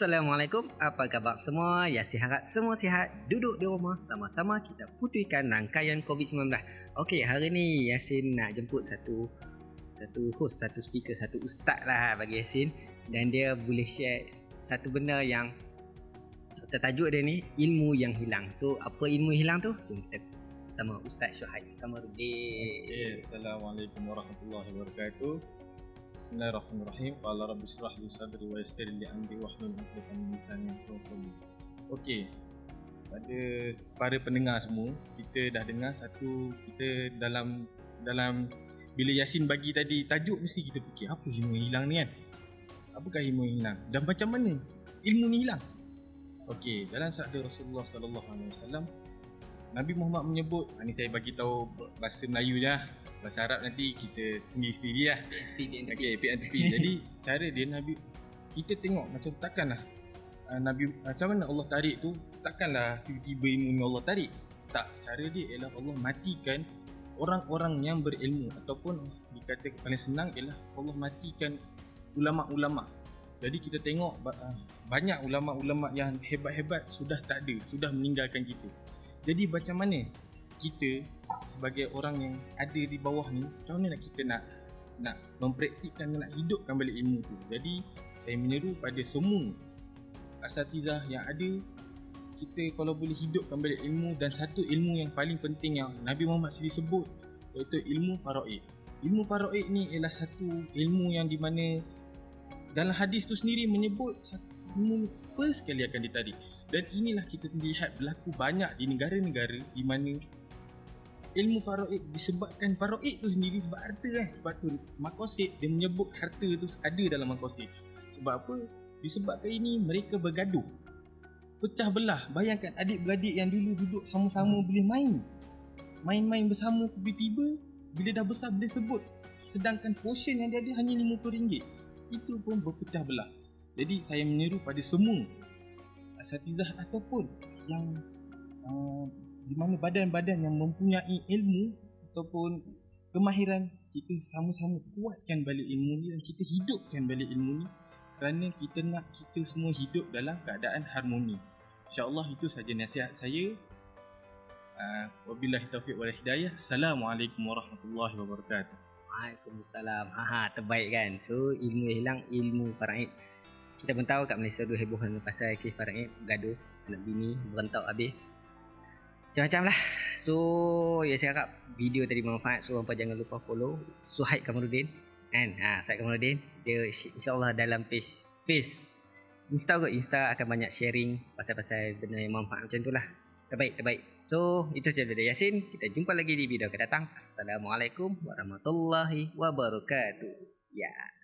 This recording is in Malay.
Assalamualaikum, apa khabar semua? Ya, harap semua sihat. Duduk di rumah sama-sama kita putihkan rangkaian COVID-19. Okey, hari ni Yasin nak jemput satu satu host, satu speaker, satu ustaz lah bagi Yasin dan dia boleh share satu benda yang kita tajuk dia ni ilmu yang hilang. So, apa ilmu hilang tu? Jom kita bersama Ustaz Syuhaib Kamarudin. Okay, Assalamualaikum warahmatullahi wabarakatuh. Bismillahirrahmanirrahim. Qala rabbi shrah li sadri wa yassir li amri wahlul 'uqdatam min lisani yafqahu Okey. Pada para pendengar semua, kita dah dengar satu kita dalam dalam bila Yasin bagi tadi tajuk mesti kita fikir apa ilmu hilang ni kan? Apakah ilmu hilang? Dan macam mana ilmu ni hilang? Okey, dalam sabda Rasulullah sallallahu alaihi wasallam Nabi Muhammad menyebut, ini saya bagi tahu bahasa Melayu je lah. Bahasa Arab nanti kita sendiri-sendiri lah. Okay, PNP jadi cara dia Nabi kita tengok macam takkanlah uh, Nabi macam mana Allah tarik tu takkanlah tiba-tiba ilmu Allah tarik. Tak cara dia ialah Allah matikan orang-orang yang berilmu ataupun dikata paling senang ialah Allah matikan ulama-ulama. Jadi kita tengok uh, banyak ulama-ulama yang hebat-hebat sudah tak ada sudah meninggalkan kita jadi macam mana kita sebagai orang yang ada di bawah ni macam mana kita nak nak mempraktikkan nak hidupkan balik ilmu tu? Jadi saya menyeru pada semua asatizah yang ada kita kalau boleh hidupkan balik ilmu dan satu ilmu yang paling penting yang Nabi Muhammad sendiri sebut iaitu ilmu faraid. Ilmu faraid ni ialah satu ilmu yang di mana dalam hadis tu sendiri menyebut ilmu first kali akan ditarik dan inilah kita lihat berlaku banyak di negara-negara di mana ilmu faraid disebabkan faraid tu sendiri sebab harta kan sebab tu makosid dia menyebut harta tu ada dalam makosid sebab apa? Disebabkan ini mereka bergaduh. Pecah belah. Bayangkan adik-beradik yang dulu duduk sama-sama hmm. boleh main. Main-main bersama tiba-tiba bila dah besar boleh sebut. Sedangkan portion yang dia ada hanya RM50 itu pun berpecah belah. Jadi saya menyeru pada semua asatizah ataupun yang uh, di mana badan-badan yang mempunyai ilmu ataupun kemahiran kita sama-sama kuatkan balik ilmu ni dan kita hidupkan balik ilmu ni kerana kita nak kita semua hidup dalam keadaan harmoni. InsyaAllah itu saja nasihat saya. Uh, wabillahi taufiq wal hidayah. Assalamualaikum warahmatullahi wabarakatuh. Waalaikumsalam. Aha, terbaik kan. So ilmu hilang ilmu faraid. Kita pun tahu kat Malaysia tu heboh pasal kes faraid, gaduh, anak bini, berentak habis. Macam-macam lah. So Ya saya harap Video tadi bermanfaat. So hampa jangan lupa follow Suhaib Kamarudin. Kan ha, Suhaib Kamarudin Dia insyaAllah dalam page Face Insta kot. Insta akan banyak sharing Pasal-pasal benda yang manfaat macam tu lah. Terbaik Terbaik. So Itu sahaja dari Yasin. Kita jumpa lagi di video akan datang. Assalamualaikum Warahmatullahi Wabarakatuh. Ya